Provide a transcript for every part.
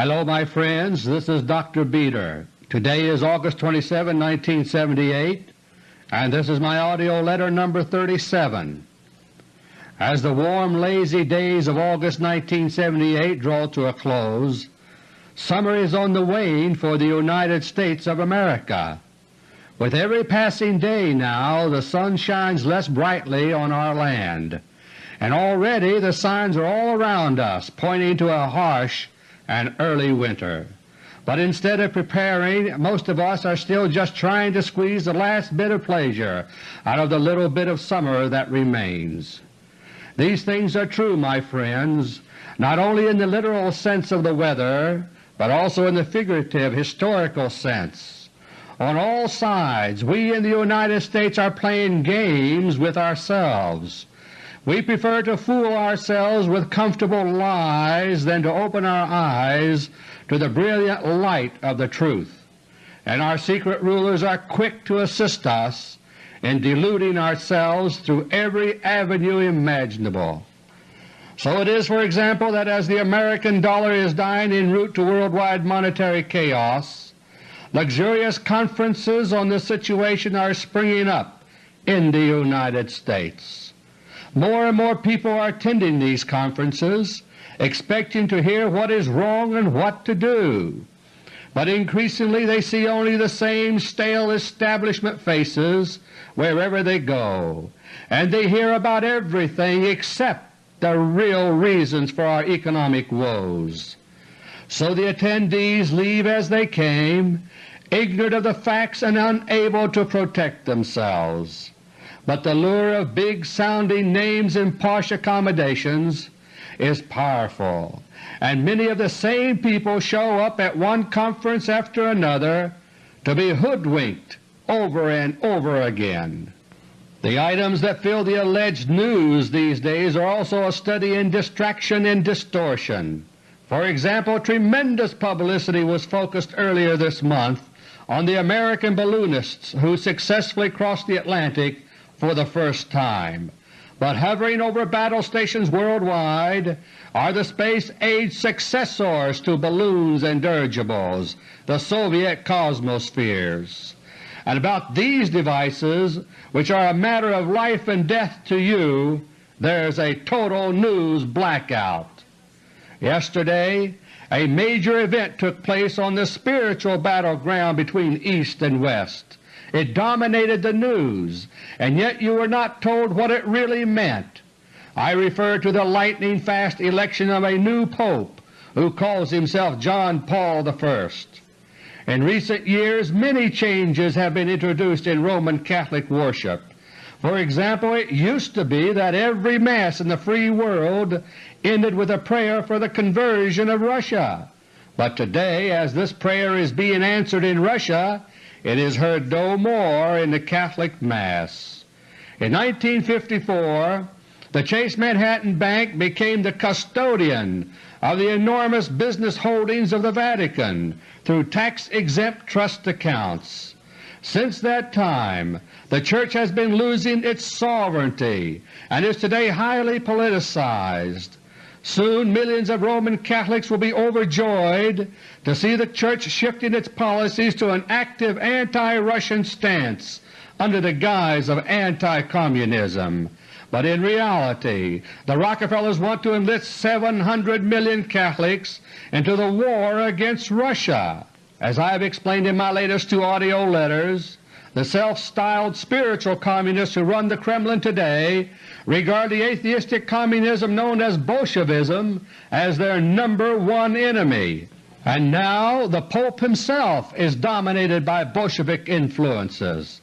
Hello my friends, this is Dr. Beter. Today is August 27, 1978, and this is my AUDIO LETTER No. 37. As the warm, lazy days of August 1978 draw to a close, summer is on the wane for the United States of America. With every passing day now the sun shines less brightly on our land, and already the signs are all around us pointing to a harsh and early winter. But instead of preparing, most of us are still just trying to squeeze the last bit of pleasure out of the little bit of summer that remains. These things are true, my friends, not only in the literal sense of the weather, but also in the figurative, historical sense. On all sides we in the United States are playing games with ourselves. We prefer to fool ourselves with comfortable lies than to open our eyes to the brilliant light of the truth, and our secret rulers are quick to assist us in deluding ourselves through every avenue imaginable. So it is, for example, that as the American dollar is dying en route to worldwide monetary chaos, Luxurious conferences on the situation are springing up in the United States. More and more people are attending these conferences, expecting to hear what is wrong and what to do, but increasingly they see only the same stale establishment faces wherever they go, and they hear about everything except the real reasons for our economic woes. So the attendees leave as they came, ignorant of the facts and unable to protect themselves. But the lure of big-sounding names and posh accommodations is powerful, and many of the same people show up at one conference after another to be hoodwinked over and over again. The items that fill the alleged news these days are also a study in distraction and distortion. For example, tremendous publicity was focused earlier this month on the American balloonists who successfully crossed the Atlantic for the first time, but hovering over battle stations worldwide are the space-age successors to balloons and dirigibles, the Soviet Cosmospheres. And about these devices, which are a matter of life and death to you, there's a total news blackout. Yesterday a major event took place on the spiritual battleground between East and West. It dominated the news, and yet you were not told what it really meant. I refer to the lightning-fast election of a new Pope who calls himself John Paul I. In recent years many changes have been introduced in Roman Catholic worship. For example, it used to be that every Mass in the free world ended with a prayer for the conversion of Russia, but today as this prayer is being answered in Russia, it is heard no more in the Catholic Mass. In 1954 the Chase Manhattan Bank became the custodian of the enormous business holdings of the Vatican through tax-exempt trust accounts. Since that time the Church has been losing its sovereignty and is today highly politicized. Soon millions of Roman Catholics will be overjoyed to see the Church shifting its policies to an active anti-Russian stance under the guise of anti-communism. But in reality the Rockefellers want to enlist 700 million Catholics into the war against Russia. As I have explained in my latest two AUDIO letters, the self-styled spiritual communists who run the Kremlin today regard the atheistic communism known as Bolshevism as their number one enemy, and now the Pope himself is dominated by Bolshevik influences.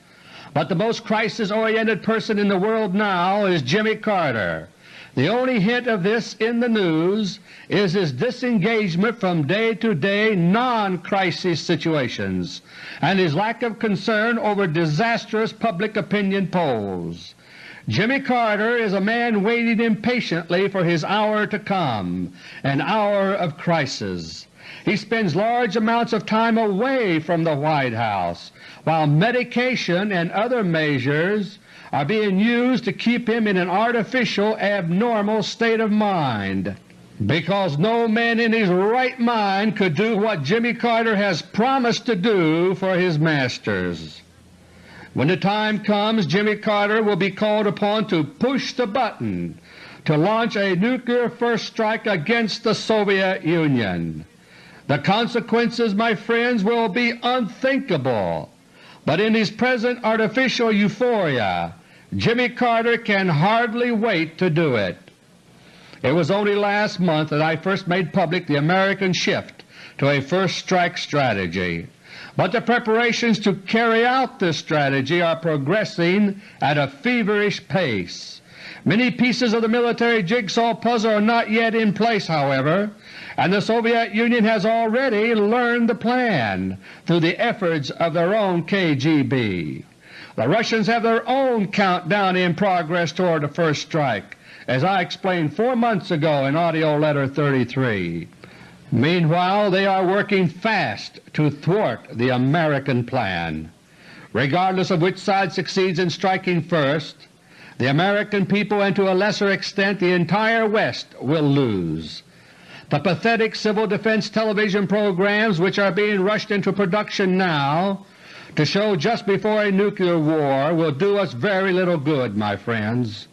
But the most crisis-oriented person in the world now is Jimmy Carter, the only hint of this in the news is his disengagement from day-to-day non-crisis situations and his lack of concern over disastrous public opinion polls. Jimmy Carter is a man waiting impatiently for his hour to come, an hour of crisis. He spends large amounts of time away from the White House, while medication and other measures are being used to keep him in an artificial, abnormal state of mind. because no man in his right mind could do what Jimmy Carter has promised to do for his masters. When the time comes, Jimmy Carter will be called upon to push the button to launch a nuclear first strike against the Soviet Union. The consequences, my friends, will be unthinkable, but in his present artificial euphoria Jimmy Carter can hardly wait to do it. It was only last month that I first made public the American shift to a first strike strategy, but the preparations to carry out this strategy are progressing at a feverish pace. Many pieces of the military jigsaw puzzle are not yet in place, however, and the Soviet Union has already learned the plan through the efforts of their own KGB. The Russians have their own countdown in progress toward the first strike, as I explained four months ago in AUDIO LETTER No. 33. Meanwhile they are working fast to thwart the American plan. Regardless of which side succeeds in striking first, the American people and to a lesser extent the entire West will lose. The pathetic civil defense television programs which are being rushed into production now to show just before a nuclear war will do us very little good, my friends.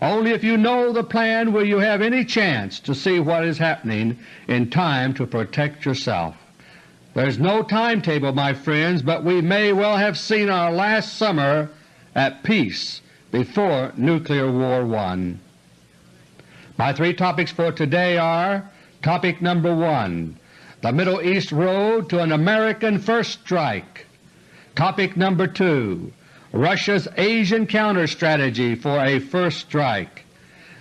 Only if you know the plan will you have any chance to see what is happening in time to protect yourself. There's no timetable, my friends, but we may well have seen our last summer at peace before Nuclear War I. My three topics for today are Topic number 1, The Middle East Road to an American First Strike. Topic number 2, Russia's Asian counter-strategy for a first strike,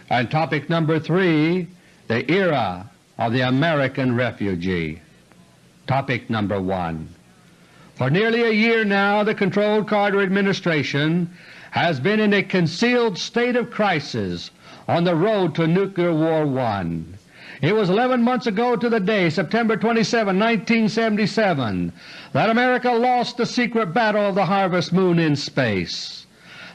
and topic number 3, the era of the American refugee. Topic number 1 For nearly a year now the controlled Carter administration has been in a concealed state of crisis on the road to Nuclear War I. It was 11 months ago to the day, September 27, 1977, that America lost the secret battle of the Harvest Moon in space.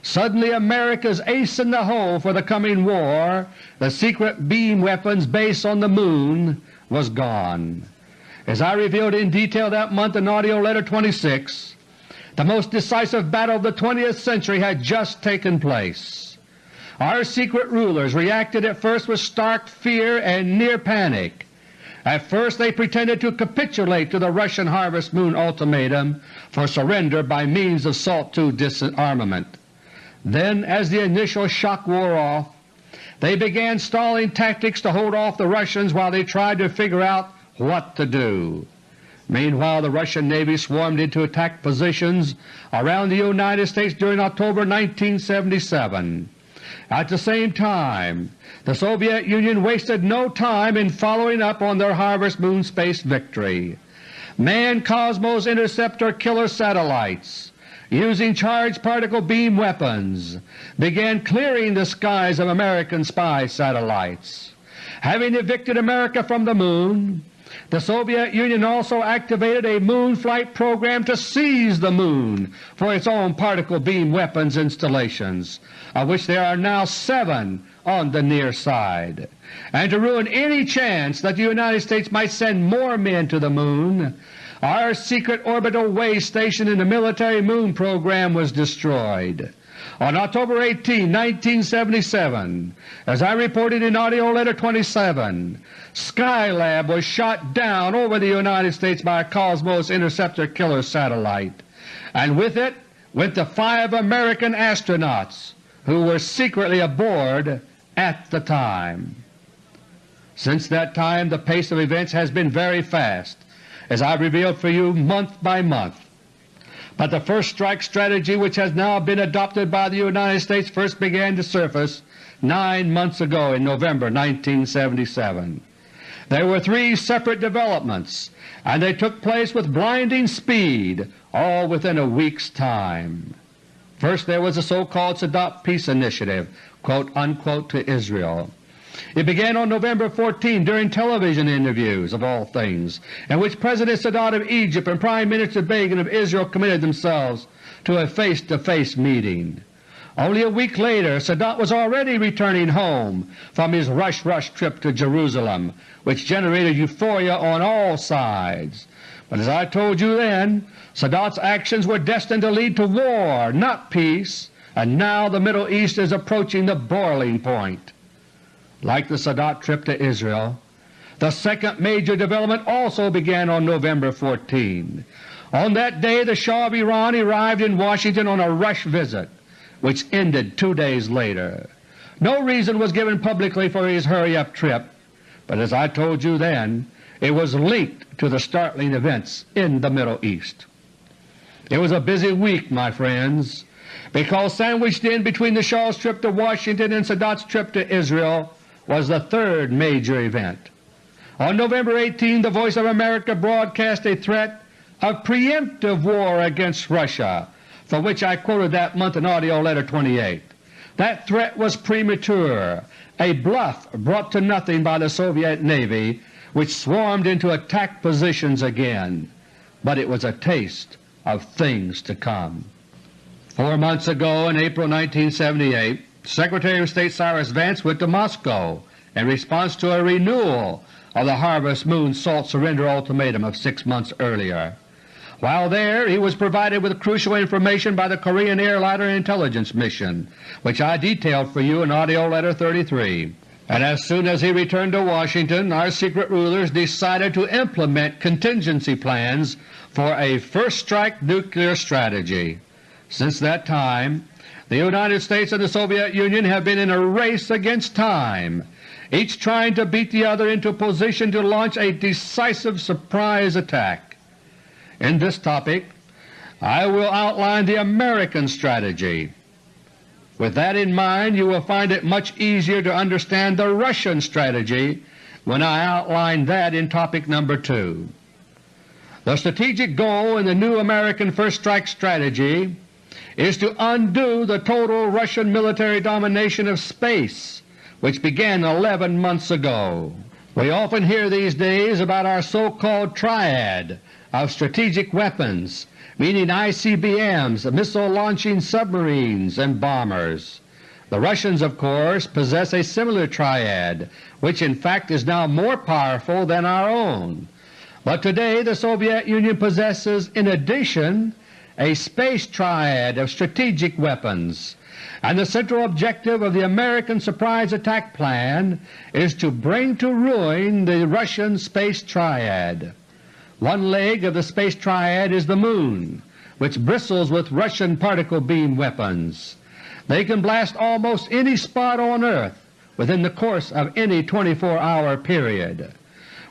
Suddenly America's ace in the hole for the coming war, the secret beam weapons base on the Moon, was gone. As I revealed in detail that month in AUDIO LETTER No. 26, the most decisive battle of the 20th century had just taken place. Our secret rulers reacted at first with stark fear and near panic. At first they pretended to capitulate to the Russian Harvest Moon ultimatum for surrender by means of SALT II disarmament. Then, as the initial shock wore off, they began stalling tactics to hold off the Russians while they tried to figure out what to do. Meanwhile the Russian Navy swarmed into attack positions around the United States during October 1977. At the same time, the Soviet Union wasted no time in following up on their Harvest Moon space victory. Manned Cosmos Interceptor killer satellites, using charged particle beam weapons, began clearing the skies of American spy satellites. Having evicted America from the Moon, the Soviet Union also activated a moon flight program to seize the Moon for its own particle beam weapons installations, of which there are now seven on the near side, and to ruin any chance that the United States might send more men to the Moon, our secret orbital way station in the military moon program was destroyed. On October 18, 1977, as I reported in AUDIO LETTER No. 27, Skylab was shot down over the United States by a Cosmos Interceptor killer satellite, and with it went the five American astronauts who were secretly aboard at the time. Since that time the pace of events has been very fast, as I revealed for you month by month. But the first strike strategy which has now been adopted by the United States first began to surface nine months ago in November 1977. There were three separate developments, and they took place with blinding speed, all within a week's time. First there was the so-called Sadat Peace Initiative unquote, to Israel. It began on November 14 during television interviews, of all things, in which President Sadat of Egypt and Prime Minister Begin of Israel committed themselves to a face-to-face -face meeting. Only a week later Sadat was already returning home from his rush-rush trip to Jerusalem, which generated euphoria on all sides. But as I told you then, Sadat's actions were destined to lead to war, not peace, and now the Middle East is approaching the boiling point. Like the Sadat trip to Israel, the second major development also began on November 14. On that day the Shah of Iran arrived in Washington on a rush visit, which ended two days later. No reason was given publicly for his hurry-up trip, but as I told you then, it was linked to the startling events in the Middle East. It was a busy week, my friends, because sandwiched in between the Shah's trip to Washington and Sadat's trip to Israel was the third major event. On November 18 the Voice of America broadcast a threat of preemptive war against Russia, for which I quoted that month in AUDIO LETTER No. 28. That threat was premature, a bluff brought to nothing by the Soviet Navy which swarmed into attack positions again, but it was a taste of things to come. Four months ago, in April 1978, Secretary of State Cyrus Vance went to Moscow in response to a renewal of the Harvest Moon Salt Surrender Ultimatum of six months earlier. While there he was provided with crucial information by the Korean Airliner Intelligence Mission, which I detailed for you in AUDIO LETTER No. 33 and as soon as he returned to Washington our secret rulers decided to implement contingency plans for a first-strike nuclear strategy. Since that time the United States and the Soviet Union have been in a race against time, each trying to beat the other into position to launch a decisive surprise attack. In this topic I will outline the American strategy with that in mind you will find it much easier to understand the Russian strategy when I outline that in topic number 2. The strategic goal in the new American First Strike strategy is to undo the total Russian military domination of space which began 11 months ago. We often hear these days about our so-called triad of strategic weapons meaning ICBMs, missile-launching submarines, and bombers. The Russians, of course, possess a similar triad, which in fact is now more powerful than our own. But today the Soviet Union possesses in addition a space triad of strategic weapons, and the central objective of the American surprise attack plan is to bring to ruin the Russian space triad. One leg of the space triad is the Moon, which bristles with Russian particle beam weapons. They can blast almost any spot on Earth within the course of any 24-hour period.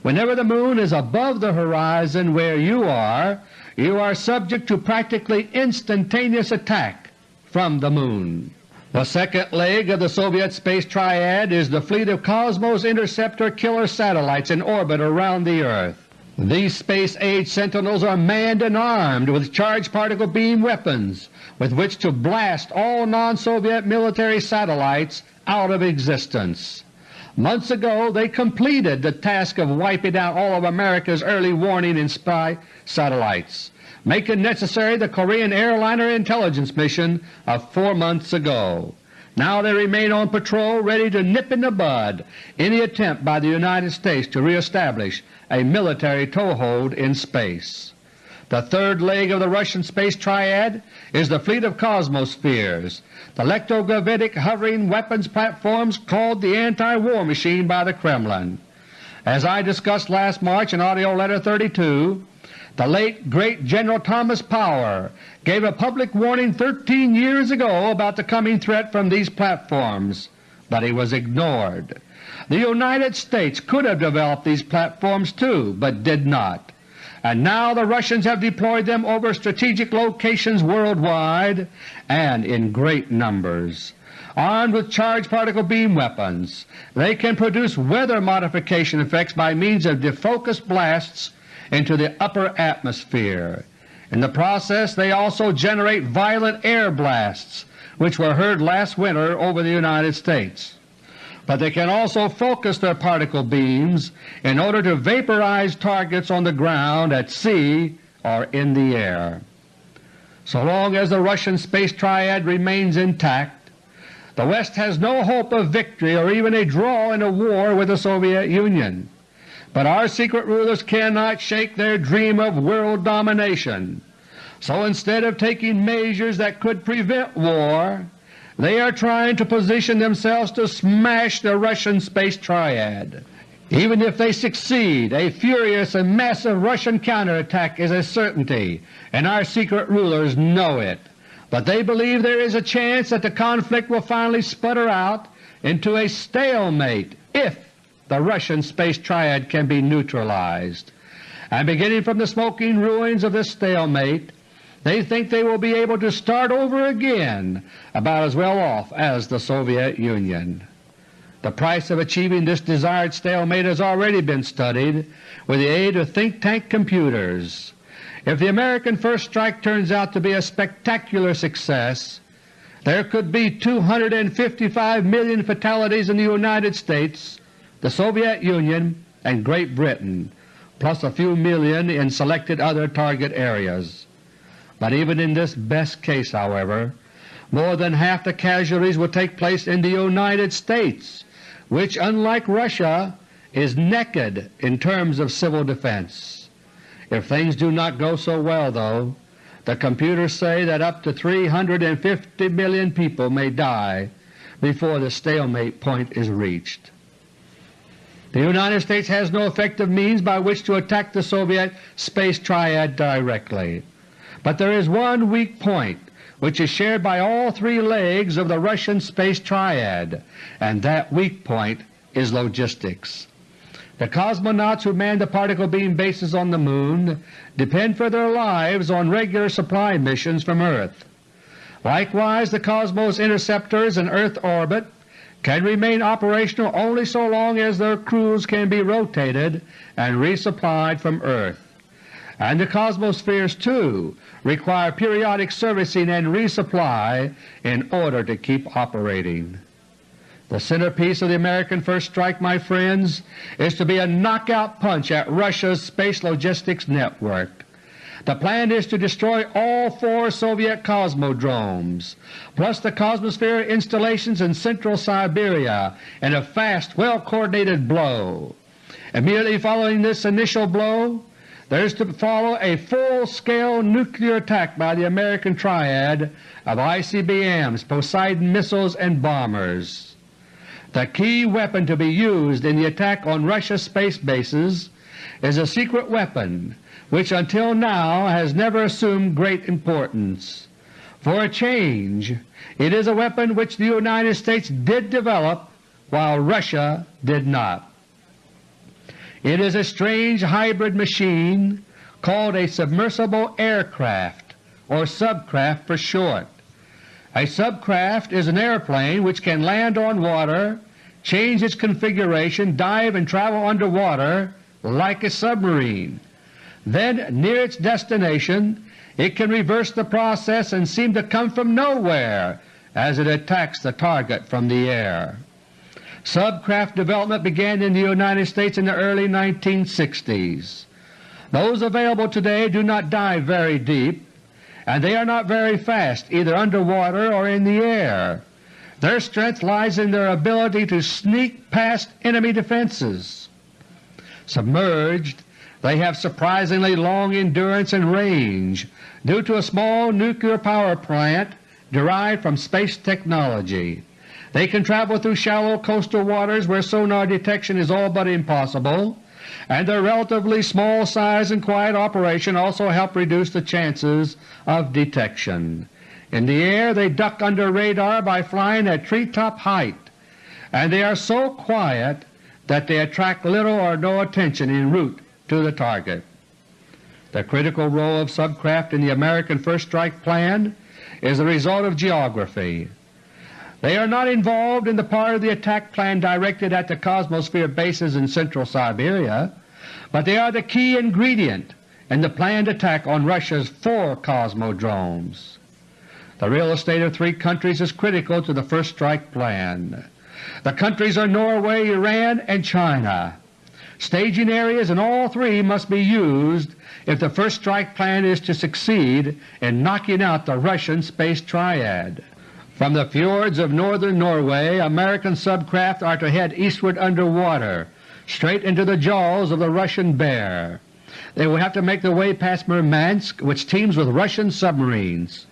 Whenever the Moon is above the horizon where you are, you are subject to practically instantaneous attack from the Moon. The second leg of the Soviet space triad is the fleet of Cosmos Interceptor killer satellites in orbit around the Earth. These space-age sentinels are manned and armed with charged particle beam weapons with which to blast all non-Soviet military satellites out of existence. Months ago they completed the task of wiping out all of America's early warning and spy satellites, making necessary the Korean Airliner Intelligence Mission of four months ago. Now they remain on patrol ready to nip in the bud any attempt by the United States to reestablish a military toehold in space. The third leg of the Russian space triad is the fleet of Cosmospheres, the electrogravitic hovering weapons platforms called the anti-war machine by the Kremlin. As I discussed last March in AUDIO LETTER No. 32, the late great General Thomas Power gave a public warning 13 years ago about the coming threat from these platforms, but he was ignored. The United States could have developed these platforms too, but did not, and now the Russians have deployed them over strategic locations worldwide and in great numbers. Armed with charged particle beam weapons, they can produce weather modification effects by means of defocused blasts into the upper atmosphere. In the process they also generate violent air blasts which were heard last winter over the United States. But they can also focus their particle beams in order to vaporize targets on the ground, at sea, or in the air. So long as the Russian space triad remains intact, the West has no hope of victory or even a draw in a war with the Soviet Union. But our secret rulers cannot shake their dream of world domination. So instead of taking measures that could prevent war, they are trying to position themselves to smash the Russian space triad. Even if they succeed, a furious and massive Russian counterattack is a certainty, and our secret rulers know it. But they believe there is a chance that the conflict will finally sputter out into a stalemate if the Russian space triad can be neutralized. And beginning from the smoking ruins of this stalemate, they think they will be able to start over again about as well off as the Soviet Union. The price of achieving this desired stalemate has already been studied with the aid of think tank computers. If the American first strike turns out to be a spectacular success, there could be 255 million fatalities in the United States, the Soviet Union, and Great Britain, plus a few million in selected other target areas. But even in this best case, however, more than half the casualties will take place in the United States, which, unlike Russia, is naked in terms of civil defense. If things do not go so well, though, the computers say that up to 350 million people may die before the stalemate point is reached. The United States has no effective means by which to attack the Soviet space triad directly. But there is one weak point which is shared by all three legs of the Russian space triad, and that weak point is logistics. The cosmonauts who man the particle beam bases on the Moon depend for their lives on regular supply missions from Earth. Likewise the Cosmos interceptors in Earth orbit can remain operational only so long as their crews can be rotated and resupplied from Earth and the Cosmospheres too require periodic servicing and resupply in order to keep operating. The centerpiece of the American First Strike, my friends, is to be a knockout punch at Russia's space logistics network. The plan is to destroy all four Soviet cosmodromes, plus the Cosmosphere installations in central Siberia in a fast, well-coordinated blow. Immediately following this initial blow, there is to follow a full-scale nuclear attack by the American Triad of ICBMs, Poseidon missiles, and bombers. The key weapon to be used in the attack on Russia's space bases is a secret weapon which until now has never assumed great importance. For a change, it is a weapon which the United States did develop while Russia did not. It is a strange hybrid machine called a submersible aircraft, or subcraft for short. A subcraft is an airplane which can land on water, change its configuration, dive and travel underwater like a submarine. Then near its destination it can reverse the process and seem to come from nowhere as it attacks the target from the air. Subcraft development began in the United States in the early 1960s. Those available today do not dive very deep, and they are not very fast either underwater or in the air. Their strength lies in their ability to sneak past enemy defenses. Submerged, they have surprisingly long endurance and range due to a small nuclear power plant derived from space technology. They can travel through shallow coastal waters where sonar detection is all but impossible, and their relatively small size and quiet operation also help reduce the chances of detection. In the air they duck under radar by flying at treetop height, and they are so quiet that they attract little or no attention en route to the target. The critical role of subcraft in the American First Strike Plan is the result of geography. They are not involved in the part of the attack plan directed at the Cosmosphere bases in central Siberia, but they are the key ingredient in the planned attack on Russia's four cosmodromes. The real estate of three countries is critical to the first strike plan. The countries are Norway, Iran, and China. Staging areas in all three must be used if the first strike plan is to succeed in knocking out the Russian space triad. From the fjords of northern Norway American subcraft are to head eastward under water, straight into the jaws of the Russian bear. They will have to make their way past Murmansk which teems with Russian submarines.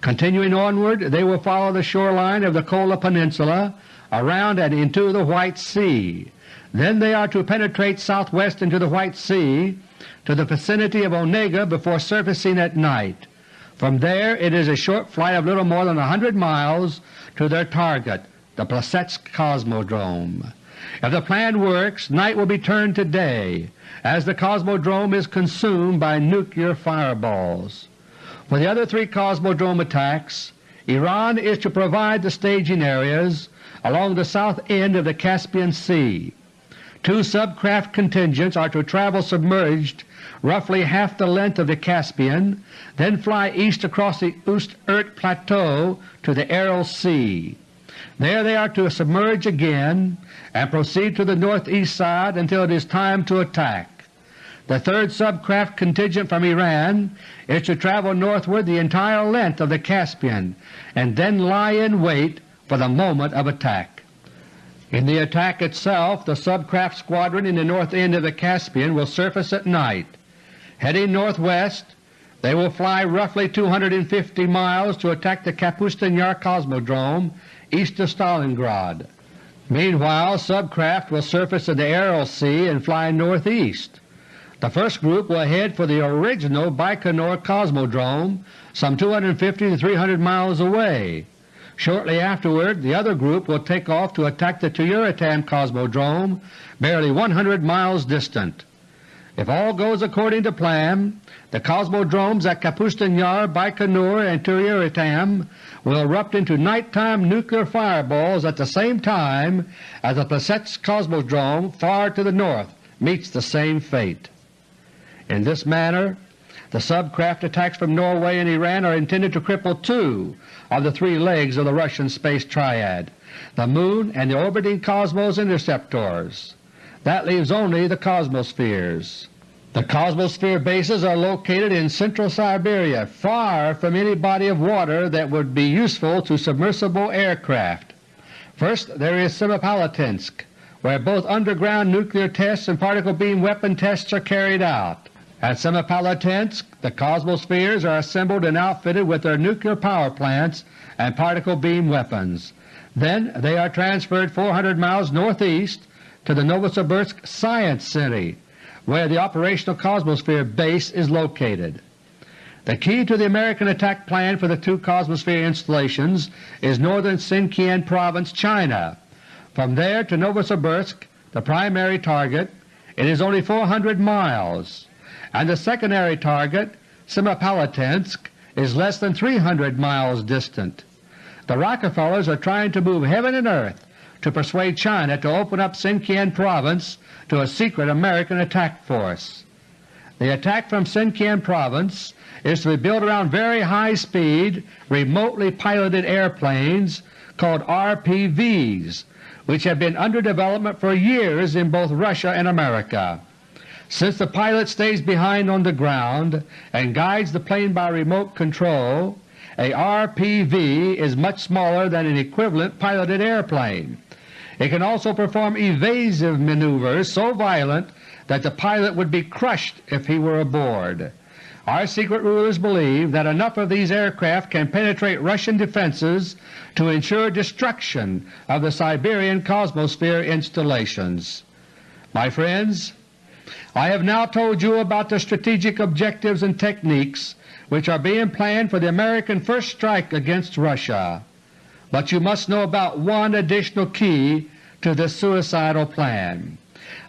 Continuing onward they will follow the shoreline of the Kola Peninsula around and into the White Sea. Then they are to penetrate southwest into the White Sea to the vicinity of Onega before surfacing at night. From there it is a short flight of little more than a hundred miles to their target, the Plesetsk Cosmodrome. If the plan works, night will be turned to day, as the Cosmodrome is consumed by nuclear fireballs. For the other three Cosmodrome attacks, Iran is to provide the staging areas along the south end of the Caspian Sea. Two subcraft contingents are to travel submerged roughly half the length of the Caspian, then fly east across the Ust-Urt Plateau to the Aral Sea. There they are to submerge again and proceed to the northeast side until it is time to attack. The third subcraft contingent from Iran is to travel northward the entire length of the Caspian and then lie in wait for the moment of attack. In the attack itself the subcraft squadron in the north end of the Caspian will surface at night Heading northwest, they will fly roughly 250 miles to attack the Kapustin Yar Cosmodrome east of Stalingrad. Meanwhile subcraft will surface in the Aral Sea and fly northeast. The first group will head for the original Baikonur Cosmodrome some 250 to 300 miles away. Shortly afterward the other group will take off to attack the Tyuratam Cosmodrome barely 100 miles distant. If all goes according to plan, the cosmodromes at Kapustin Yar, Baikonur, and Tyuratam will erupt into nighttime nuclear fireballs at the same time as the Plesetsk Cosmodrome far to the north meets the same fate. In this manner the subcraft attacks from Norway and Iran are intended to cripple two of the three legs of the Russian space triad, the Moon and the orbiting Cosmos interceptors. That leaves only the cosmospheres. The cosmosphere bases are located in central Siberia, far from any body of water that would be useful to submersible aircraft. First there is Semipalatinsk, where both underground nuclear tests and particle beam weapon tests are carried out. At Semipalatinsk the cosmospheres are assembled and outfitted with their nuclear power plants and particle beam weapons. Then they are transferred 400 miles northeast to the Novosibirsk Science Center, where the operational Cosmosphere base is located. The key to the American attack plan for the two Cosmosphere installations is northern Sinkiang Province, China. From there to Novosibirsk, the primary target, it is only 400 miles, and the secondary target, Semipalatinsk, is less than 300 miles distant. The Rockefellers are trying to move heaven and earth to persuade China to open up Sinkiang Province to a secret American attack force. The attack from Sinkiang Province is to be built around very high-speed, remotely piloted airplanes called RPVs, which have been under development for years in both Russia and America. Since the pilot stays behind on the ground and guides the plane by remote control, a RPV is much smaller than an equivalent piloted airplane. It can also perform evasive maneuvers so violent that the pilot would be crushed if he were aboard. Our secret rulers believe that enough of these aircraft can penetrate Russian defenses to ensure destruction of the Siberian Cosmosphere installations. My friends, I have now told you about the strategic objectives and techniques which are being planned for the American first strike against Russia. But you must know about one additional key to this suicidal plan.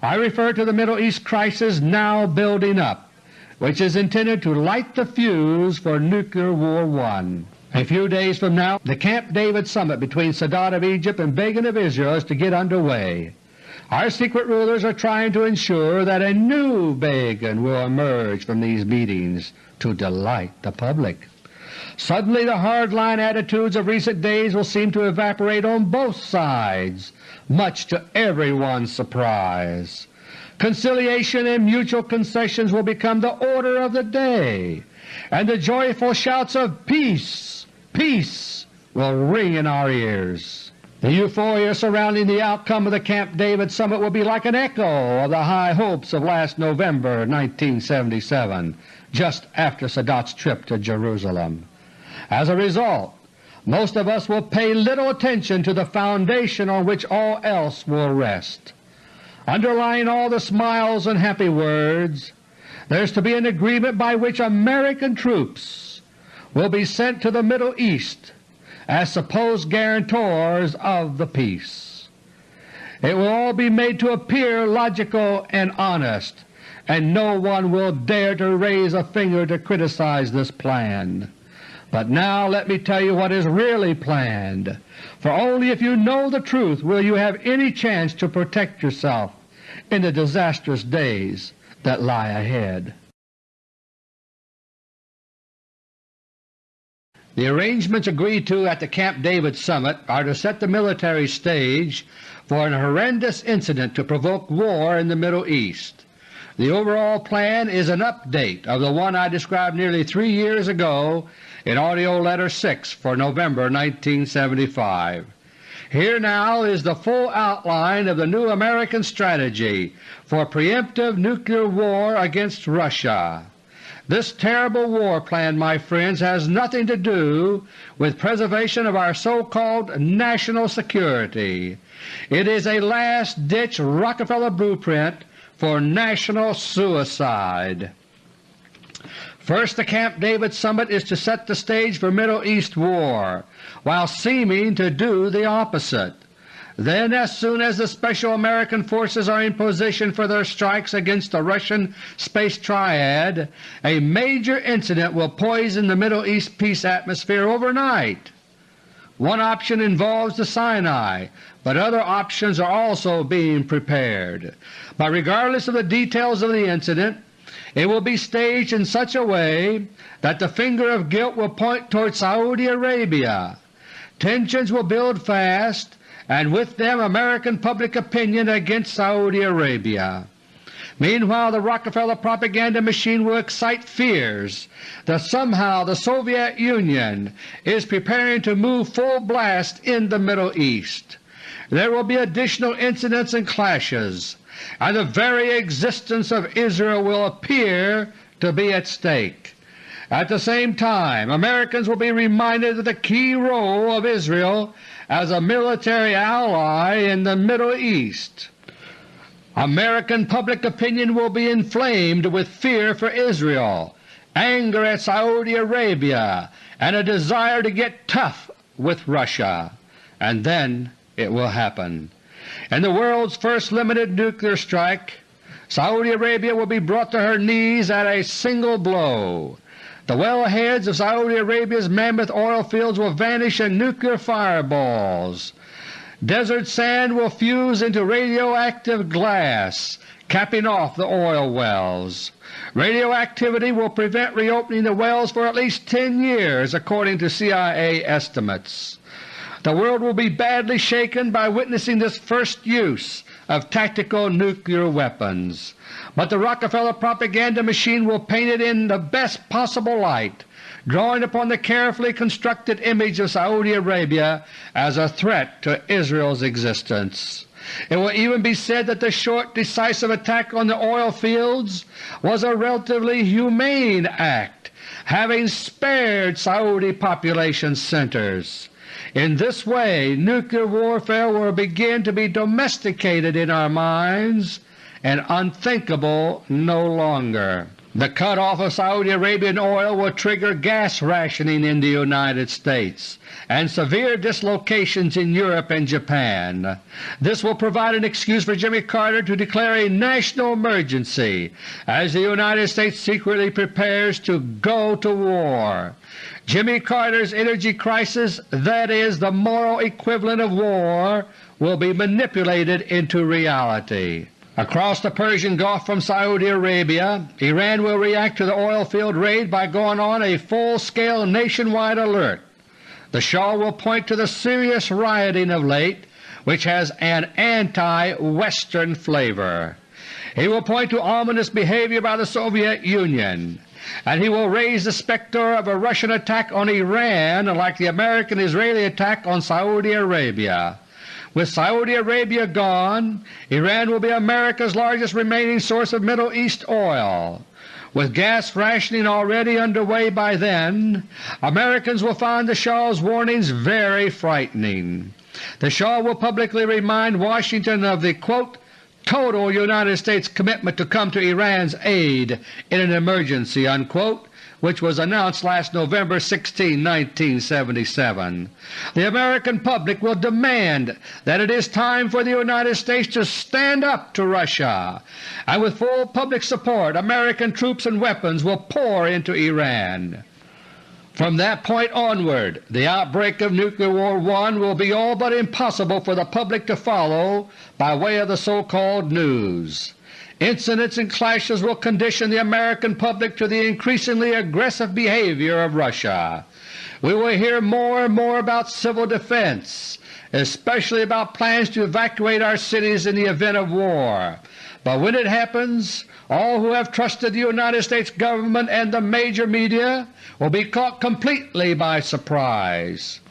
I refer to the Middle East crisis now building up, which is intended to light the fuse for Nuclear War I. A few days from now the Camp David summit between Sadat of Egypt and Begin of Israel is to get underway. Our secret rulers are trying to ensure that a new Begin will emerge from these meetings to delight the public. Suddenly the hard-line attitudes of recent days will seem to evaporate on both sides, much to everyone's surprise. Conciliation and mutual concessions will become the order of the day, and the joyful shouts of peace, peace will ring in our ears. The euphoria surrounding the outcome of the Camp David Summit will be like an echo of the high hopes of last November 1977, just after Sadat's trip to Jerusalem. As a result, most of us will pay little attention to the foundation on which all else will rest. Underlying all the smiles and happy words, there is to be an agreement by which American troops will be sent to the Middle East as supposed guarantors of the peace. It will all be made to appear logical and honest, and no one will dare to raise a finger to criticize this plan. But now let me tell you what is really planned, for only if you know the truth will you have any chance to protect yourself in the disastrous days that lie ahead. The arrangements agreed to at the Camp David Summit are to set the military stage for an horrendous incident to provoke war in the Middle East. The overall plan is an update of the one I described nearly three years ago in AUDIO LETTER No. 6 for November 1975. Here now is the full outline of the new American strategy for preemptive nuclear war against Russia. This terrible war plan, my friends, has nothing to do with preservation of our so-called national security. It is a last-ditch Rockefeller blueprint for national suicide. First, the Camp David Summit is to set the stage for Middle East war, while seeming to do the opposite. Then as soon as the Special American Forces are in position for their strikes against the Russian Space Triad, a major incident will poison the Middle East peace atmosphere overnight. One option involves the Sinai, but other options are also being prepared. But regardless of the details of the incident, it will be staged in such a way that the finger of guilt will point toward Saudi Arabia. Tensions will build fast and with them American public opinion against Saudi Arabia. Meanwhile the Rockefeller propaganda machine will excite fears that somehow the Soviet Union is preparing to move full blast in the Middle East. There will be additional incidents and clashes, and the very existence of Israel will appear to be at stake. At the same time Americans will be reminded of the key role of Israel as a military ally in the Middle East. American public opinion will be inflamed with fear for Israel, anger at Saudi Arabia, and a desire to get tough with Russia. And then it will happen. In the world's first limited nuclear strike, Saudi Arabia will be brought to her knees at a single blow. The wellheads of Saudi Arabia's mammoth oil fields will vanish in nuclear fireballs. Desert sand will fuse into radioactive glass, capping off the oil wells. Radioactivity will prevent reopening the wells for at least 10 years according to CIA estimates. The world will be badly shaken by witnessing this first use of tactical nuclear weapons but the Rockefeller propaganda machine will paint it in the best possible light, drawing upon the carefully constructed image of Saudi Arabia as a threat to Israel's existence. It will even be said that the short, decisive attack on the oil fields was a relatively humane act, having spared Saudi population centers. In this way nuclear warfare will begin to be domesticated in our minds and unthinkable no longer. The cut-off of Saudi Arabian oil will trigger gas rationing in the United States and severe dislocations in Europe and Japan. This will provide an excuse for Jimmy Carter to declare a national emergency as the United States secretly prepares to go to war. Jimmy Carter's energy crisis, that is, the moral equivalent of war, will be manipulated into reality. Across the Persian Gulf from Saudi Arabia, Iran will react to the oil field raid by going on a full-scale nationwide alert. The Shah will point to the serious rioting of late which has an anti-Western flavor. He will point to ominous behavior by the Soviet Union, and he will raise the specter of a Russian attack on Iran like the American-Israeli attack on Saudi Arabia. With Saudi Arabia gone, Iran will be America's largest remaining source of Middle East oil. With gas rationing already underway by then, Americans will find the Shah's warnings very frightening. The Shah will publicly remind Washington of the quote, total United States commitment to come to Iran's aid in an emergency," unquote, which was announced last November 16, 1977. The American public will demand that it is time for the United States to stand up to Russia, and with full public support American troops and weapons will pour into Iran. From that point onward, the outbreak of Nuclear War I will be all but impossible for the public to follow by way of the so-called news. Incidents and clashes will condition the American public to the increasingly aggressive behavior of Russia. We will hear more and more about civil defense, especially about plans to evacuate our cities in the event of war. But when it happens, all who have trusted the United States Government and the major media will be caught completely by surprise.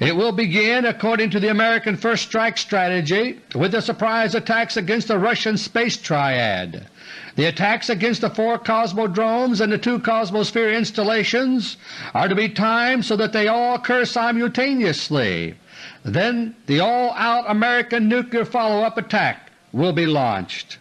It will begin, according to the American First Strike strategy, with the surprise attacks against the Russian space triad. The attacks against the four Cosmodromes and the two Cosmosphere installations are to be timed so that they all occur simultaneously. Then the all-out American nuclear follow-up attack will be launched.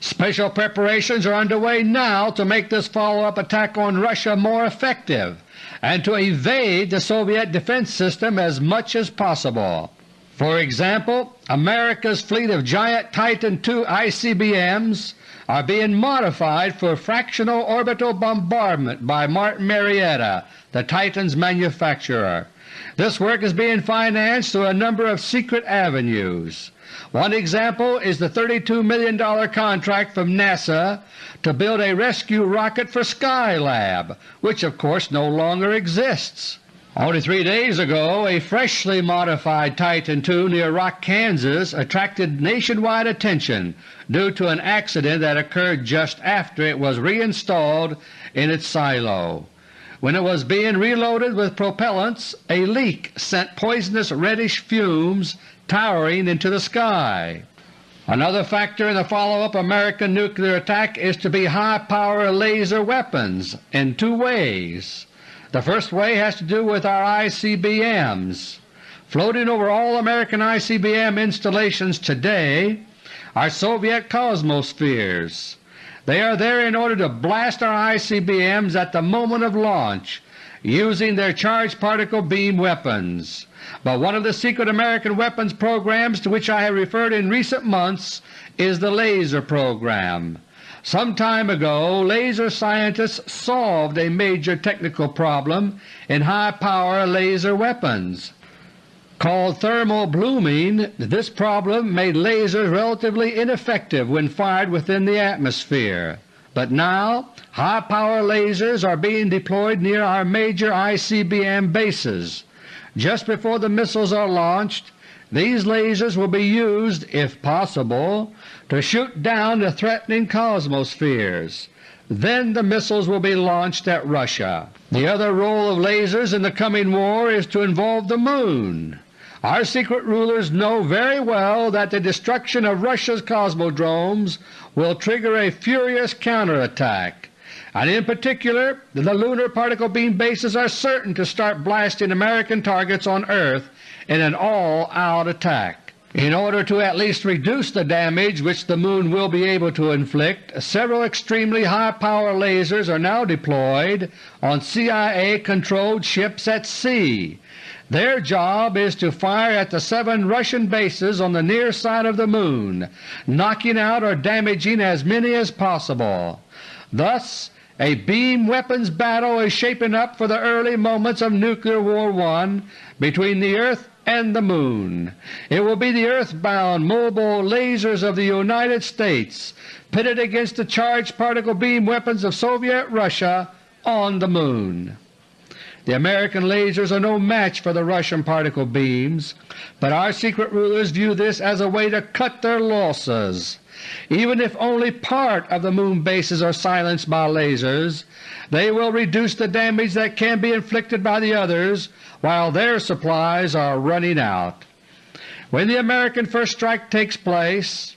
Special preparations are underway now to make this follow-up attack on Russia more effective and to evade the Soviet defense system as much as possible. For example, America's fleet of giant Titan II ICBMs are being modified for fractional orbital bombardment by Martin Marietta, the Titan's manufacturer. This work is being financed through a number of secret avenues. One example is the $32 million contract from NASA to build a rescue rocket for Skylab, which of course no longer exists. Only three days ago a freshly modified Titan II near Rock, Kansas attracted nationwide attention due to an accident that occurred just after it was reinstalled in its silo. When it was being reloaded with propellants, a leak sent poisonous reddish fumes towering into the sky. Another factor in the follow-up American nuclear attack is to be high-power laser weapons in two ways. The first way has to do with our ICBMs. Floating over all American ICBM installations today are Soviet Cosmospheres. They are there in order to blast our ICBMs at the moment of launch using their charged particle beam weapons. But one of the secret American weapons programs to which I have referred in recent months is the laser program. Some time ago laser scientists solved a major technical problem in high-power laser weapons. Called thermal blooming, this problem made lasers relatively ineffective when fired within the atmosphere. But now high-power lasers are being deployed near our major ICBM bases. Just before the missiles are launched, these lasers will be used, if possible, to shoot down the threatening cosmospheres. Then the missiles will be launched at Russia. The other role of lasers in the coming war is to involve the Moon. Our secret rulers know very well that the destruction of Russia's cosmodromes will trigger a furious counterattack, and in particular the lunar particle beam bases are certain to start blasting American targets on Earth in an all-out attack. In order to at least reduce the damage which the Moon will be able to inflict, several extremely high-power lasers are now deployed on CIA-controlled ships at sea their job is to fire at the seven Russian bases on the near side of the Moon, knocking out or damaging as many as possible. Thus a beam weapons battle is shaping up for the early moments of Nuclear War I between the Earth and the Moon. It will be the earthbound mobile lasers of the United States pitted against the charged particle beam weapons of Soviet Russia on the Moon. The American lasers are no match for the Russian particle beams, but our secret rulers view this as a way to cut their losses. even if only part of the Moon bases are silenced by lasers, they will reduce the damage that can be inflicted by the others while their supplies are running out. When the American first strike takes place,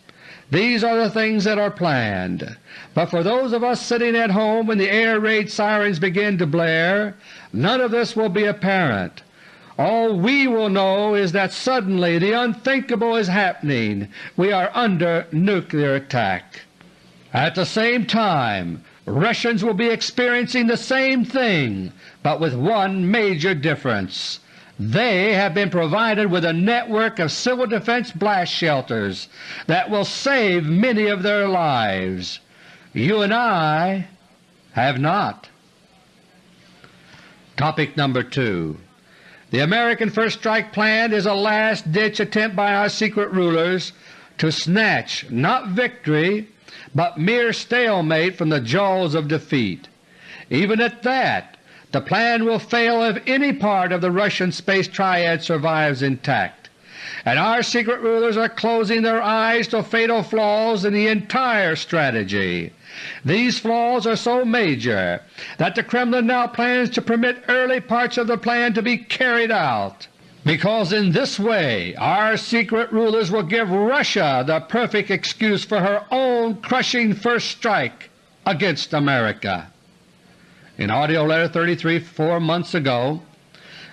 these are the things that are planned. But for those of us sitting at home when the air raid sirens begin to blare, none of this will be apparent. All we will know is that suddenly the unthinkable is happening. We are under nuclear attack. At the same time, Russians will be experiencing the same thing, but with one major difference. They have been provided with a network of civil defense blast shelters that will save many of their lives. You and I have not. Topic number 2 The American First Strike Plan is a last-ditch attempt by our secret rulers to snatch not victory but mere stalemate from the jaws of defeat. Even at that, the plan will fail if any part of the Russian space triad survives intact, and our secret rulers are closing their eyes to fatal flaws in the entire strategy. These flaws are so major that the Kremlin now plans to permit early parts of the plan to be carried out, because in this way our secret rulers will give Russia the perfect excuse for her own crushing first strike against America. In AUDIO LETTER No. 33 four months ago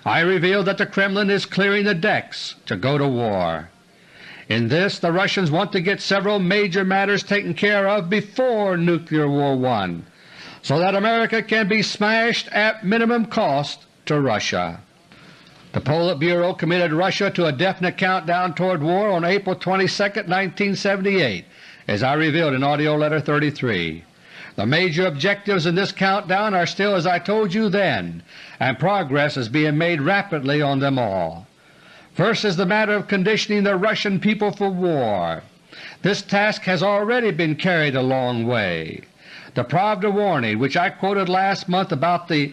I revealed that the Kremlin is clearing the decks to go to war. In this the Russians want to get several major matters taken care of before Nuclear War I, so that America can be smashed at minimum cost to Russia. The Politburo committed Russia to a definite countdown toward war on April 22, 1978, as I revealed in AUDIO LETTER No. 33. The major objectives in this countdown are still as I told you then, and progress is being made rapidly on them all. First is the matter of conditioning the Russian people for war. This task has already been carried a long way. The Pravda warning which I quoted last month about the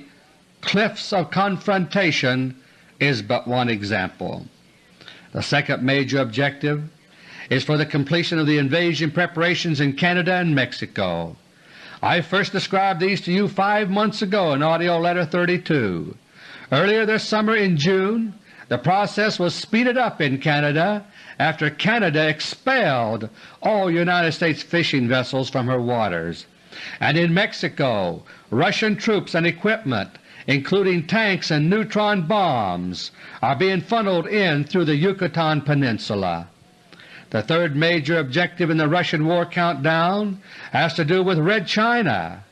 cliffs of confrontation is but one example. The second major objective is for the completion of the invasion preparations in Canada and Mexico. I first described these to you five months ago in AUDIO LETTER No. 32. Earlier this summer in June the process was speeded up in Canada after Canada expelled all United States fishing vessels from her waters, and in Mexico Russian troops and equipment including tanks and neutron bombs, are being funneled in through the Yucatan Peninsula. The third major objective in the Russian war countdown has to do with Red China.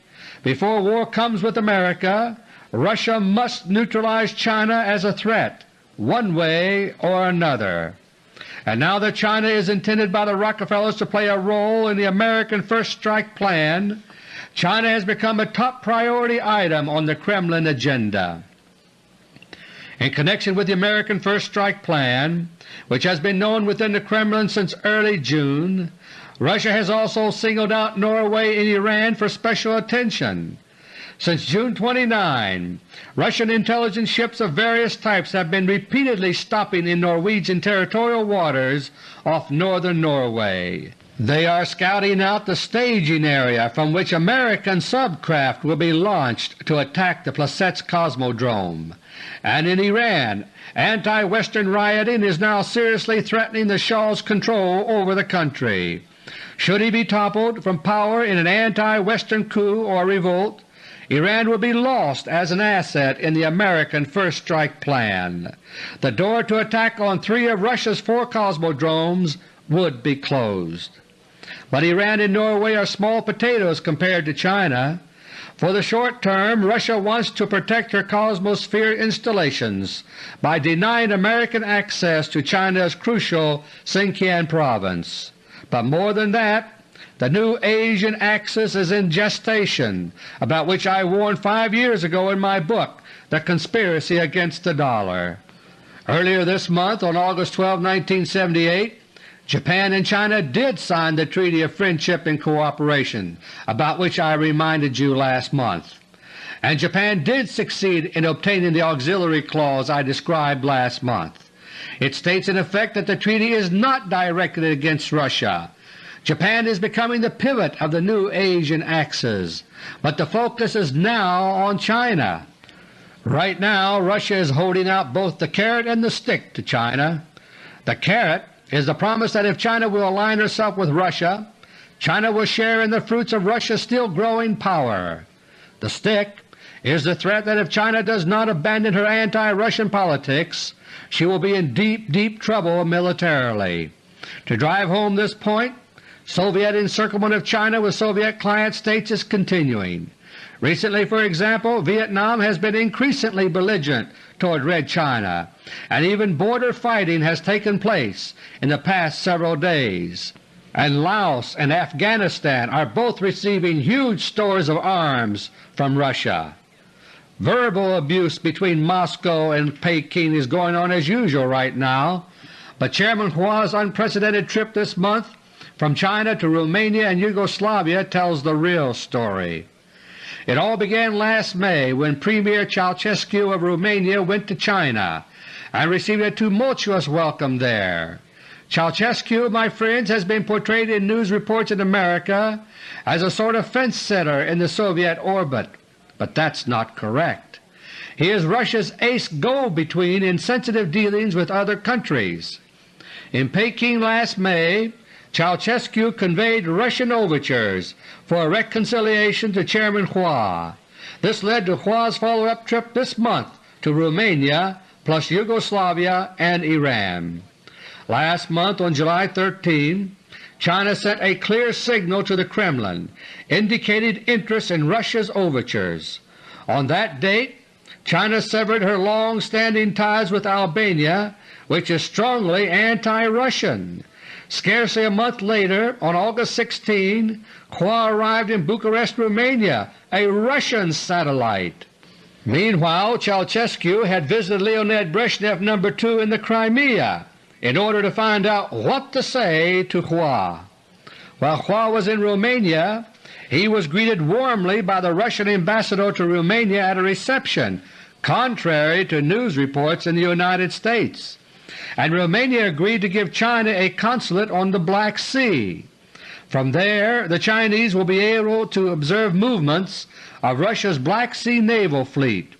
Before war comes with America, Russia must neutralize China as a threat one way or another. And now that China is intended by the Rockefellers to play a role in the American First Strike Plan, China has become a top priority item on the Kremlin agenda. In connection with the American First Strike Plan, which has been known within the Kremlin since early June, Russia has also singled out Norway and Iran for special attention. Since June 29, Russian intelligence ships of various types have been repeatedly stopping in Norwegian territorial waters off northern Norway. They are scouting out the staging area from which American subcraft will be launched to attack the Plesetsk Cosmodrome. And in Iran, anti-Western rioting is now seriously threatening the Shah's control over the country. Should he be toppled from power in an anti-Western coup or revolt, Iran will be lost as an asset in the American First Strike Plan. The door to attack on three of Russia's four cosmodromes would be closed. But Iran and Norway are small potatoes compared to China. For the short term Russia wants to protect her Cosmosphere installations by denying American access to China's crucial Xinjiang province. But more than that, the new Asian Axis is in gestation, about which I warned five years ago in my book, The Conspiracy Against the Dollar. Earlier this month, on August 12, 1978, Japan and China did sign the Treaty of Friendship and Cooperation, about which I reminded you last month, and Japan did succeed in obtaining the auxiliary clause I described last month. It states in effect that the treaty is not directed against Russia, Japan is becoming the pivot of the new Asian axis, but the focus is now on China. Right now Russia is holding out both the carrot and the stick to China. The carrot is the promise that if China will align herself with Russia, China will share in the fruits of Russia's still growing power. The stick is the threat that if China does not abandon her anti-Russian politics, she will be in deep, deep trouble militarily. To drive home this point, Soviet encirclement of China with Soviet client states is continuing. Recently, for example, Vietnam has been increasingly belligerent toward Red China, and even border fighting has taken place in the past several days. And Laos and Afghanistan are both receiving huge stores of arms from Russia. Verbal abuse between Moscow and Peking is going on as usual right now, but Chairman Hua's unprecedented trip this month from China to Romania and Yugoslavia tells the real story. It all began last May when Premier Ceausescu of Romania went to China and received a tumultuous welcome there. Ceausescu, my friends, has been portrayed in news reports in America as a sort of fence-sitter in the Soviet orbit, but that's not correct. He is Russia's ace go-between in sensitive dealings with other countries. In Peking last May, Ceausescu conveyed Russian overtures for a reconciliation to Chairman Hua. This led to Hua's follow-up trip this month to Romania plus Yugoslavia and Iran. Last month on July 13, China sent a clear signal to the Kremlin indicating interest in Russia's overtures. On that date China severed her long-standing ties with Albania, which is strongly anti-Russian. Scarcely a month later, on August 16, Hua arrived in Bucharest, Romania, a Russian satellite. Meanwhile Ceausescu had visited Leonid Brezhnev No. 2 in the Crimea in order to find out what to say to Hua. While Hua was in Romania, he was greeted warmly by the Russian ambassador to Romania at a reception, contrary to news reports in the United States and Romania agreed to give China a consulate on the Black Sea. From there the Chinese will be able to observe movements of Russia's Black Sea naval fleet.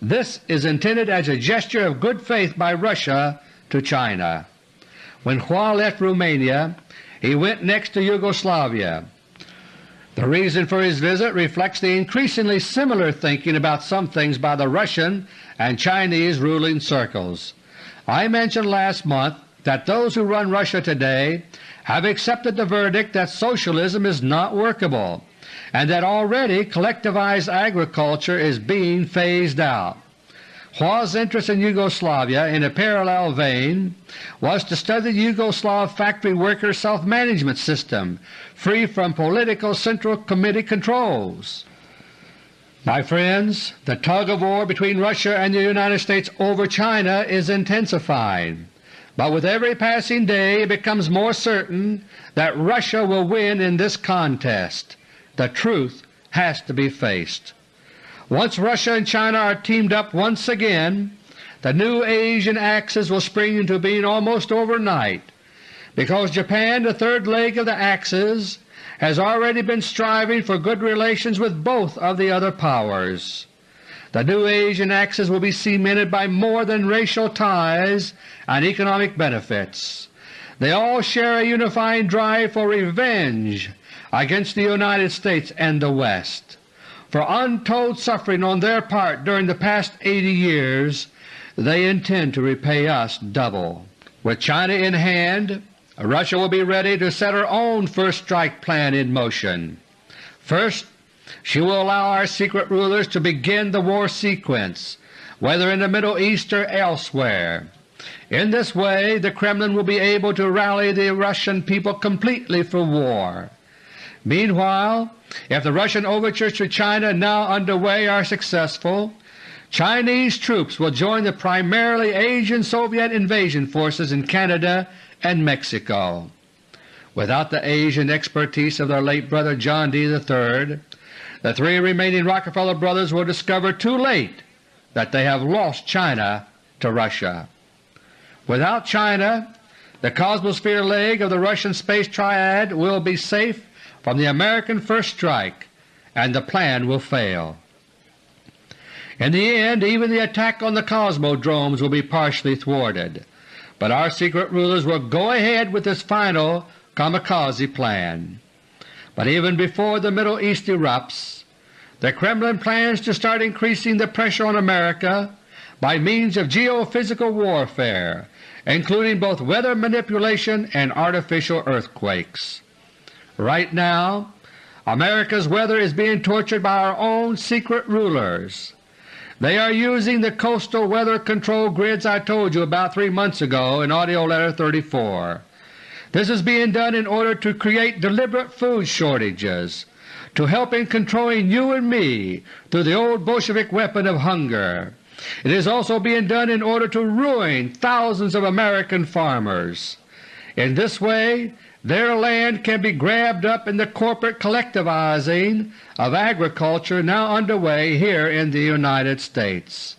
This is intended as a gesture of good faith by Russia to China. When Hua left Romania, he went next to Yugoslavia. The reason for his visit reflects the increasingly similar thinking about some things by the Russian and Chinese ruling circles. I mentioned last month that those who run Russia today have accepted the verdict that Socialism is not workable and that already collectivized agriculture is being phased out. Hua's interest in Yugoslavia, in a parallel vein, was to study the Yugoslav factory worker self-management system, free from political Central Committee controls. My friends, the tug-of-war between Russia and the United States over China is intensifying, but with every passing day it becomes more certain that Russia will win in this contest. The truth has to be faced. Once Russia and China are teamed up once again, the new Asian axis will spring into being almost overnight, because Japan, the third leg of the axis, has already been striving for good relations with both of the other powers. The new Asian axis will be cemented by more than racial ties and economic benefits. They all share a unifying drive for revenge against the United States and the West. For untold suffering on their part during the past 80 years, they intend to repay us double. With China in hand, Russia will be ready to set her own first strike plan in motion. First, she will allow our secret rulers to begin the war sequence, whether in the Middle East or elsewhere. In this way the Kremlin will be able to rally the Russian people completely for war. Meanwhile, if the Russian overtures to China now underway are successful, Chinese troops will join the primarily Asian Soviet invasion forces in Canada and Mexico. Without the Asian expertise of their late brother John D. III, the three remaining Rockefeller brothers will discover too late that they have lost China to Russia. Without China, the Cosmosphere leg of the Russian space triad will be safe from the American first strike and the plan will fail. In the end even the attack on the Cosmodromes will be partially thwarted, but our secret rulers will go ahead with this final kamikaze plan. But even before the Middle East erupts, the Kremlin plans to start increasing the pressure on America by means of geophysical warfare, including both weather manipulation and artificial earthquakes. Right now, America's weather is being tortured by our own secret rulers. They are using the coastal weather control grids I told you about three months ago in AUDIO LETTER No. 34. This is being done in order to create deliberate food shortages, to help in controlling you and me through the old Bolshevik weapon of hunger. It is also being done in order to ruin thousands of American farmers. In this way their land can be grabbed up in the corporate collectivizing of agriculture now underway here in the United States.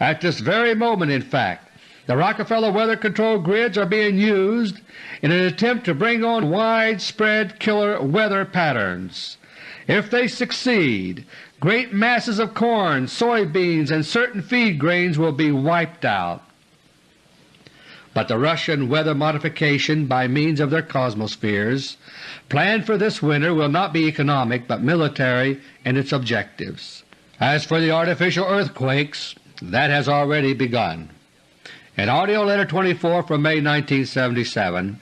At this very moment, in fact, the Rockefeller weather control grids are being used in an attempt to bring on widespread killer weather patterns. If they succeed, great masses of corn, soybeans, and certain feed grains will be wiped out but the Russian weather modification by means of their cosmospheres planned for this winter will not be economic but military in its objectives. As for the artificial earthquakes, that has already begun. In AUDIO LETTER No. 24 from May 1977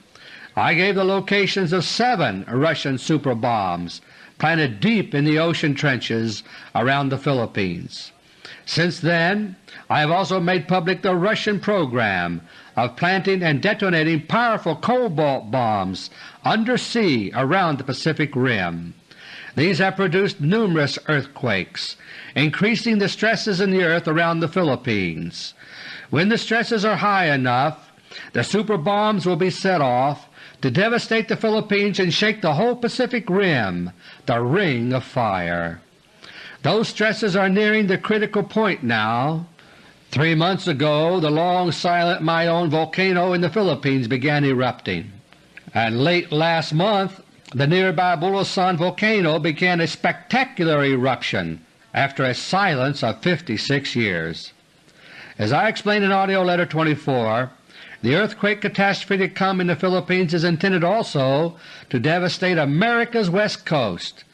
I gave the locations of seven Russian super bombs planted deep in the ocean trenches around the Philippines. Since then I have also made public the Russian program of planting and detonating powerful cobalt bombs undersea around the Pacific Rim. These have produced numerous earthquakes, increasing the stresses in the earth around the Philippines. When the stresses are high enough, the super bombs will be set off to devastate the Philippines and shake the whole Pacific Rim, the Ring of Fire. Those stresses are nearing the critical point now, Three months ago the long silent Mayon volcano in the Philippines began erupting, and late last month the nearby Bulusan volcano began a spectacular eruption after a silence of 56 years. As I explained in AUDIO LETTER No. 24, the earthquake catastrophe to come in the Philippines is intended also to devastate America's west coast,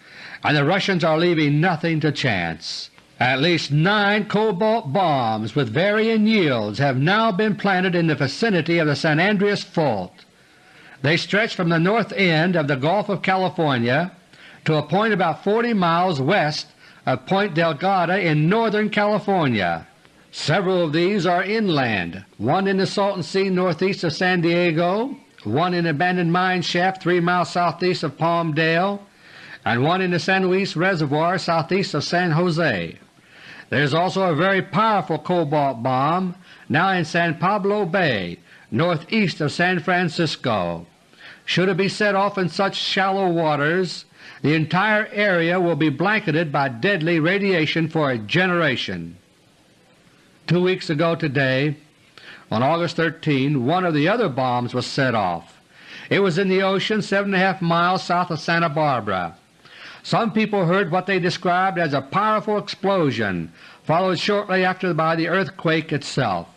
and the Russians are leaving nothing to chance. At least nine cobalt bombs with varying yields have now been planted in the vicinity of the San Andreas Fault. They stretch from the north end of the Gulf of California to a point about 40 miles west of Point Delgada in northern California. Several of these are inland, one in the Salton Sea northeast of San Diego, one in an abandoned mine shaft 3 miles southeast of Palmdale, and one in the San Luis Reservoir southeast of San Jose. There is also a very powerful cobalt bomb now in San Pablo Bay northeast of San Francisco. Should it be set off in such shallow waters, the entire area will be blanketed by deadly radiation for a generation. Two weeks ago today, on August 13, one of the other bombs was set off. It was in the ocean 7.5 miles south of Santa Barbara. Some people heard what they described as a powerful explosion, followed shortly after by the earthquake itself,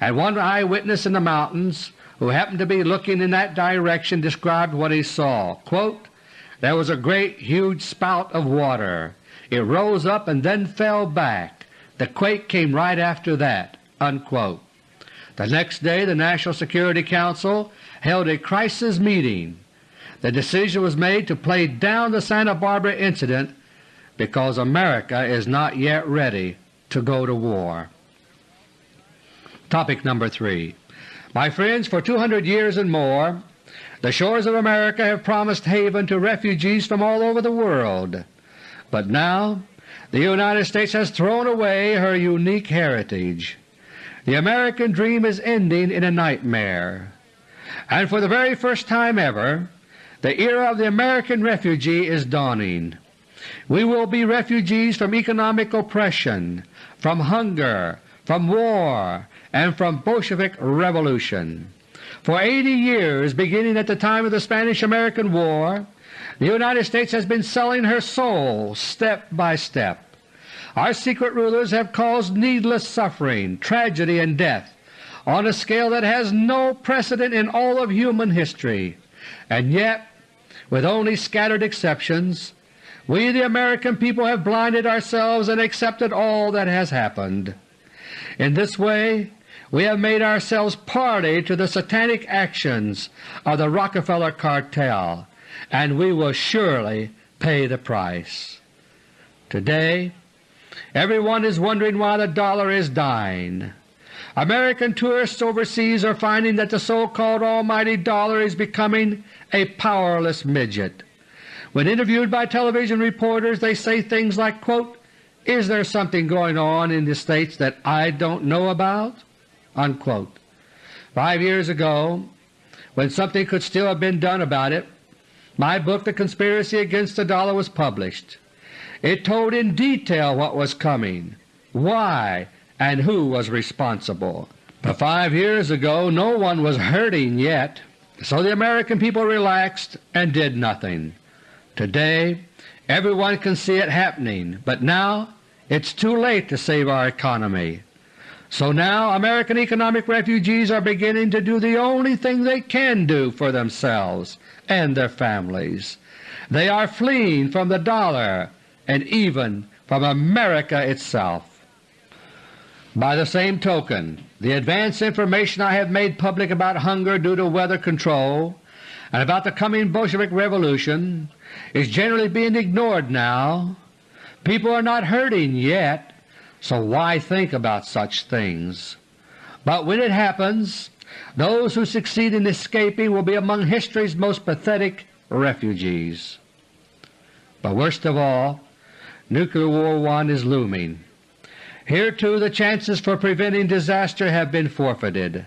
and one eyewitness in the mountains who happened to be looking in that direction described what he saw. Quote, there was a great huge spout of water. It rose up and then fell back. The quake came right after that." Unquote. The next day the National Security Council held a crisis meeting the decision was made to play down the Santa Barbara incident because America is not yet ready to go to war. Topic number 3 My friends, for 200 years and more the shores of America have promised haven to refugees from all over the world, but now the United States has thrown away her unique heritage. The American dream is ending in a nightmare, and for the very first time ever the era of the American refugee is dawning. We will be refugees from economic oppression, from hunger, from war, and from Bolshevik revolution. For 80 years, beginning at the time of the Spanish-American War, the United States has been selling her soul step by step. Our secret rulers have caused needless suffering, tragedy, and death on a scale that has no precedent in all of human history, and yet, with only scattered exceptions, we the American people have blinded ourselves and accepted all that has happened. In this way we have made ourselves party to the satanic actions of the Rockefeller cartel, and we will surely pay the price. Today everyone is wondering why the dollar is dying. American tourists overseas are finding that the so-called almighty dollar is becoming a powerless midget. When interviewed by television reporters they say things like, quote, is there something going on in the States that I don't know about? Unquote. Five years ago, when something could still have been done about it, my book The Conspiracy Against the Dollar was published. It told in detail what was coming, why, and who was responsible. But five years ago no one was hurting yet, so the American people relaxed and did nothing. Today everyone can see it happening, but now it's too late to save our economy. So now American economic refugees are beginning to do the only thing they can do for themselves and their families. They are fleeing from the dollar and even from America itself. By the same token, the advance information I have made public about hunger due to weather control and about the coming Bolshevik Revolution is generally being ignored now. People are not hurting yet, so why think about such things? But when it happens, those who succeed in escaping will be among history's most pathetic refugees. But worst of all, Nuclear War One is looming. Here too the chances for preventing disaster have been forfeited.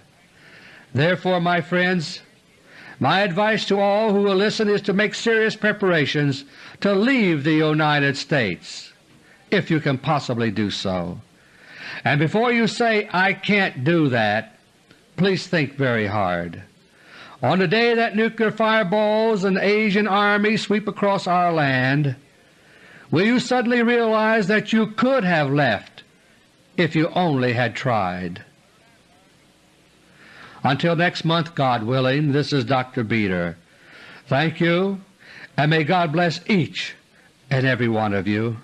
Therefore, my friends, my advice to all who will listen is to make serious preparations to leave the United States, if you can possibly do so. And before you say, I can't do that, please think very hard. On the day that nuclear fireballs and Asian armies sweep across our land, will you suddenly realize that you could have left if you only had tried. Until next month, God willing, this is Dr. Beter. Thank you, and may God bless each and every one of you.